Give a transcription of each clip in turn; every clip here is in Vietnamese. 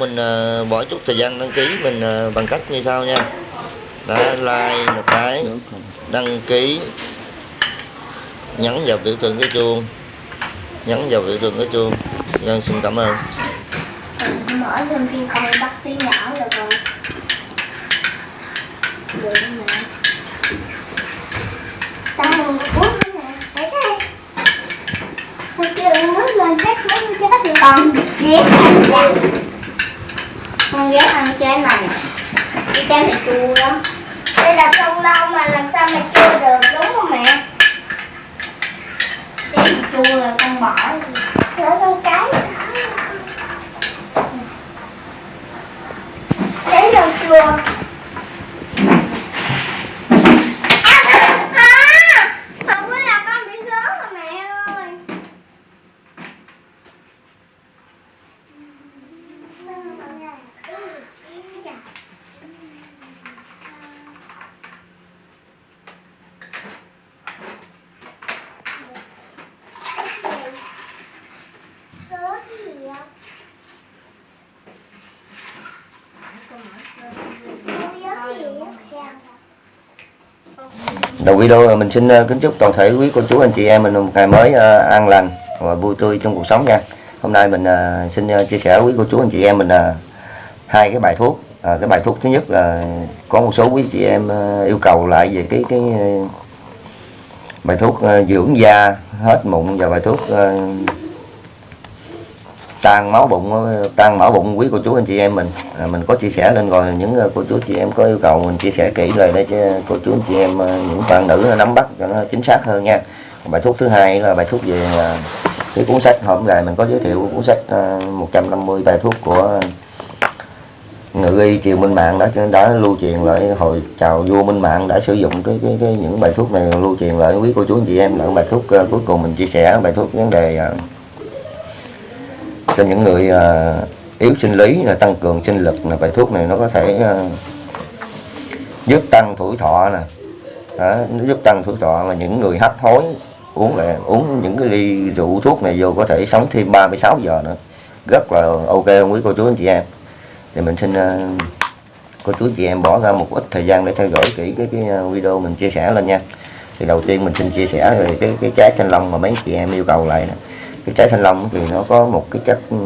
mình bỏ chút thời gian đăng ký mình bằng cách như sau nha đã like một cái đăng ký nhấn vào biểu tượng cái chuông nhấn vào biểu tượng cái chuông Nhân xin cảm ơn mở lên khi không bắt tiếng nhỏ được rồi được mẹ sao mà uống nữa nè thấy đây sao chưa nước lên chắc muốn chết thì còn ghét chanh ghét ăn cái này. Cái trái này chua lắm. Đây là sông lâu mà làm sao mà chua được đúng không mẹ trái này chua là con bỏ nữa con cái Đấy là chùa À, không có là con bị gớm mà mẹ ơi Rớt gì ạ? Đầu video mình xin ờ, kính chúc toàn thể quý cô chú, anh chị em mình một ngày mới ờ, an lành và vui tươi trong cuộc sống nha. Hôm nay mình ờ, xin chia sẻ với quý cô chú, anh chị em mình hai cái bài thuốc. Cái bài thuốc thứ nhất là có một số quý chị em yêu cầu lại về cái cái bài thuốc dưỡng da, hết mụn và bài thuốc tan máu bụng tan mỡ bụng quý cô chú anh chị em mình. À, mình có chia sẻ lên rồi những ờ, cô chú chị em có yêu cầu mình chia sẻ kỹ rồi để cho cô chú anh chị em ờ, những bạn nữ nắm bắt cho nó chính xác hơn nha. Bài thuốc thứ hai là bài thuốc về ờ, cái cuốn sách. Hôm nay mình có giới thiệu cuốn sách 150 bài thuốc của ngự y triều minh mạng đã đã lưu truyền lại hồi chào vua minh mạng đã sử dụng cái cái, cái những bài thuốc này lưu truyền lại. Quý cô chú anh chị em là bài thuốc cuối cùng mình chia sẻ bài thuốc vấn đề uh, cho những người ờ, yếu sinh lý là tăng cường sinh lực là bài thuốc này nó có thể ờ, giúp tăng tuổi thọ nè. Đó, nó giúp tăng tuổi thọ mà những người hấp hối uống lại uống những cái ly rượu thuốc này vô có thể sống thêm 36 giờ nữa. Rất là ok không quý cô chú anh chị em. Thì mình xin ờ, cô chú chị em bỏ ra một ít thời gian để theo dõi kỹ cái, cái video mình chia sẻ lên nha. Thì đầu tiên mình xin chia sẻ về cái cái trái thanh long mà mấy chị em yêu cầu lại nè cái trái thanh long thì nó có một cái chất ừ,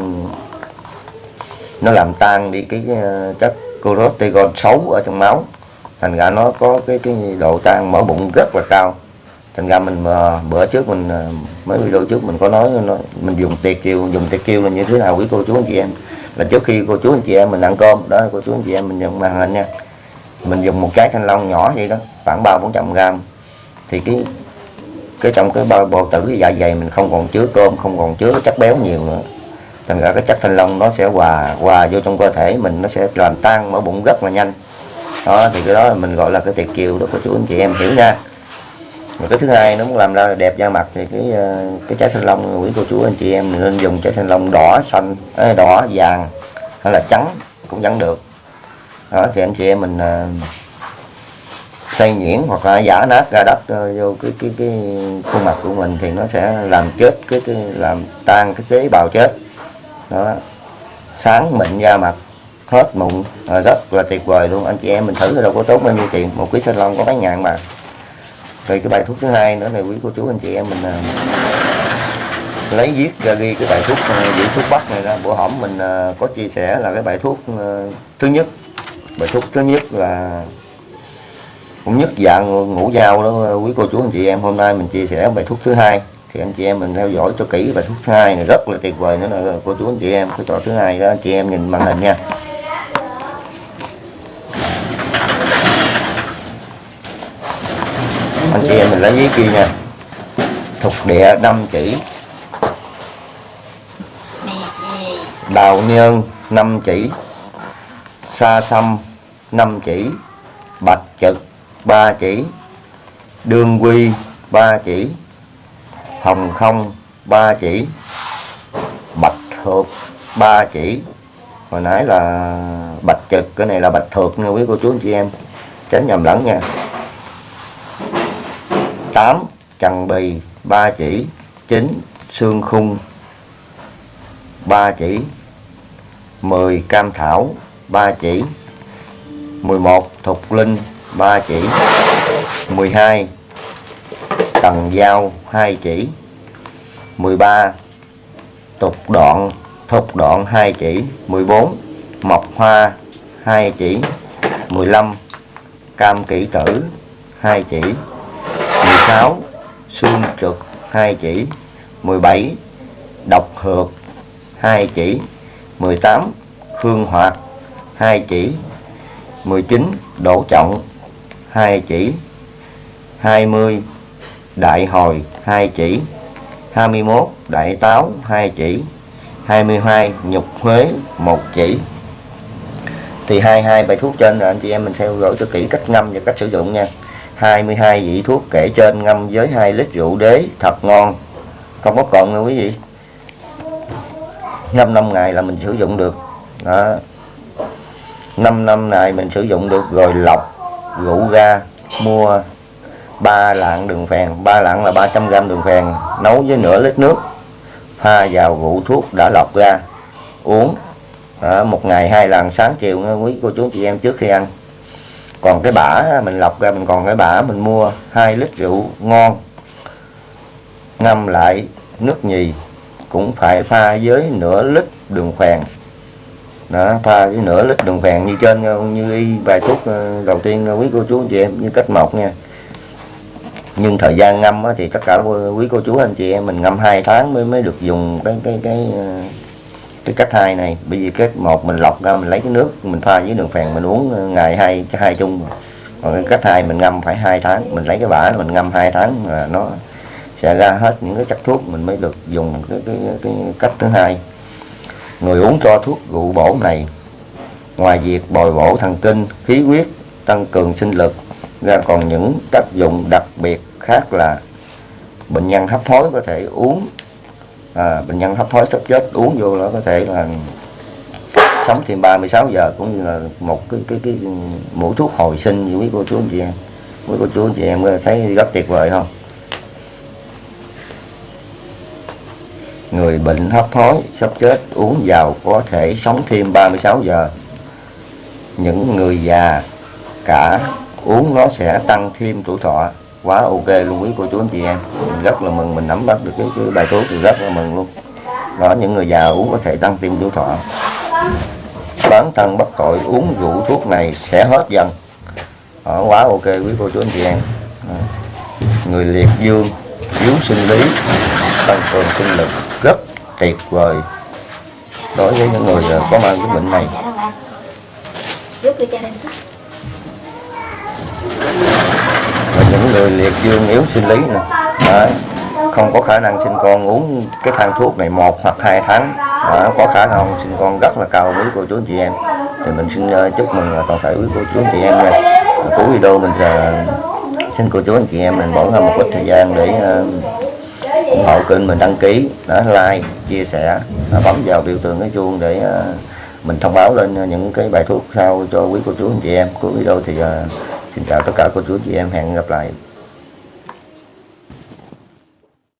nó làm tan đi cái ờ, chất cortisol xấu ở trong máu. Thành ra nó có cái cái độ tan mỡ bụng rất là cao. Thành ra mình ờ, bữa trước mình ờ, mấy video trước mình có nói nó, mình dùng tiệt kiều dùng tiệt kiều là như thế nào quý cô chú anh chị em? Là trước khi cô chú anh chị em mình ăn cơm đó cô chú anh chị em mình nhận màn hình nha. Mình dùng một trái thanh long nhỏ vậy đó khoảng ba bốn trăm gram. Thì cái cái trong cái bao bào tử cái dạ dày mình không còn chứa cơm, không còn chứa chất béo nhiều nữa. Thành ra cái chất thanh long nó sẽ hòa hòa vô trong cơ thể mình, nó sẽ làm tan mỡ bụng rất là nhanh. Đó, thì cái đó là mình gọi là cái tiệt kiều đó cô chú anh chị em hiểu nha. Và cái thứ hai nó muốn làm ra đẹp da mặt thì cái ờ, cái trái thanh long quý cô chú anh chị em mình nên dùng trái thanh long đỏ xanh đỏ vàng hay là trắng cũng vẫn được. Đó, thì anh chị em mình ờ, xây xay nhuyễn hoặc là giả nát ra đất ờ, vô cái cái cái khuôn mặt của mình thì nó sẽ làm chết cái, cái làm tan cái tế bào chết. Đó. Sáng mịn da mặt hết mụn ờ, rất là tuyệt vời luôn. Anh chị em mình thử đâu có tốn bao nhiêu tiền. Một quý salon long có mấy ngàn mà. Rồi cái bài thuốc thứ hai nữa này quý cô chú anh chị em mình à, lấy viết ra ghi cái bài thuốc giữ dưỡng thuốc bắc này ra. Bữa hổm mình à, có chia sẻ là cái bài thuốc à, thứ nhất. Bài thuốc thứ nhất là cũng nhất dạng ngủ dao đó, quý cô chú anh chị em, hôm nay mình chia sẻ bài thuốc thứ hai. Thì anh chị em mình theo dõi cho kỹ bài thuốc thứ hai này, rất là tuyệt vời nữa là cô chú anh chị em, cái trò thứ hai đó, anh chị em nhìn màn hình nha. Anh chị em mình lấy giấy kia nha. Thục địa năm chỉ. Đào nhơn năm chỉ. Sa sâm năm chỉ. Bạch trực 3 chỉ. Đương quy 3 chỉ. Hồng không 3 chỉ. Bạch thược 3 chỉ. Hồi nãy là bạch trực, cái này là bạch thược nha, quý cô chú, anh chị em. Tránh nhầm lẫn nha. 8 trần bì 3 chỉ. 9 xương khung 3 chỉ. 10 cam thảo 3 chỉ. 11 thục linh 3 chỉ. 12 tầng dao 2 chỉ. 13 tục đoạn thục đoạn 2 chỉ. 14 mọc hoa 2 chỉ. 15 cam kỹ tử 2 chỉ. 16 xương trực 2 chỉ. 17 độc hược 2 chỉ. 18 khương hoạt 2 chỉ. 19 đổ trọng 2 chỉ. 20 đại hồi 2 chỉ. 21 đại táo 2 chỉ. 22 nhục huế 1 chỉ. Thì 22 bài thuốc trên là anh chị em mình theo dõi cho kỹ cách ngâm và cách sử dụng nha. 22 vị thuốc kể trên ngâm với 2 lít rượu đế, thật ngon. Không có cồn nha quý vị. Ngâm 5 ngày là mình sử dụng được. Đó. 5 năm này mình sử dụng được rồi lọc rượu ra mua ba lạng đường phèn ba lạng là 300 gram đường phèn nấu với nửa lít nước pha vào rượu thuốc đã lọc ra uống à, một ngày hai lần sáng chiều nha quý cô chú chị em trước khi ăn. Còn cái bã mình lọc ra mình còn cái bã mình mua 2 lít rượu ngon ngâm lại nước nhì cũng phải pha với nửa lít đường phèn đó pha với nửa lít đường phèn như trên như y vài thuốc ờ, đầu tiên ờ, quý cô chú anh chị em như cách một nha. Nhưng thời gian ngâm thì tất cả quý cô chú anh chị em mình ngâm 2 tháng mới mới được dùng cái cái cái ờ, cái cách hai này. Bởi vì cách một mình lọc ra mình lấy cái nước mình pha với đường phèn mình uống ngày hai hai chung còn cái cách hai mình ngâm phải hai tháng mình lấy cái bã mình ngâm hai tháng là nó sẽ ra hết những cái chất thuốc mình mới được dùng. Cái cái, cái cách thứ hai người uống cho thuốc rượu bổ này. Ngoài việc bồi bổ thần kinh khí huyết tăng cường sinh lực ra còn những tác dụng đặc biệt khác là bệnh nhân hấp hối có thể uống à, bệnh nhân hấp hối sắp chết uống vô nó có thể là sống thêm 36 giờ cũng như là một cái cái cái mũi thuốc hồi sinh. Như quý cô chú anh chị em quý cô chú anh chị em thấy rất tuyệt vời không? Người bệnh hấp hối sắp chết uống vào có thể sống thêm 36 giờ. Những người già cả uống nó sẽ tăng thêm tuổi thọ. Quá ok luôn quý cô chú anh chị em. Mình rất là mừng mình nắm bắt được cái, cái bài thuốc thì rất là mừng luôn. Đó những người già uống có thể tăng thêm tuổi thọ. Bán thân bất tội uống rượu thuốc này sẽ hết dần. Đó, quá ok quý cô chú anh chị em. Đó. người liệt dương yếu sinh lý tăng cường sinh lực tuyệt vời. Đối với những người ờ, có mang cái bệnh này. Và những người liệt dương yếu sinh lý nè. Đấy. không có khả năng sinh con uống cái thang thuốc này một hoặc hai tháng. Đấy. có khả năng sinh con rất là cao với cô chú anh chị em. Thì mình xin ờ, chúc mừng toàn thể quý cô chú anh chị em Và cuối video mình ờ, xin cô chú anh chị em mình bỏ ra một ít thời gian để ờ, ủng hộ kênh mình đăng ký đó like chia sẻ à, bấm vào biểu tượng cái chuông để à, mình thông báo lên những cái bài thuốc sau cho quý cô chú anh chị em cuối video thì à, xin chào tất cả cô chú anh chị em hẹn gặp lại.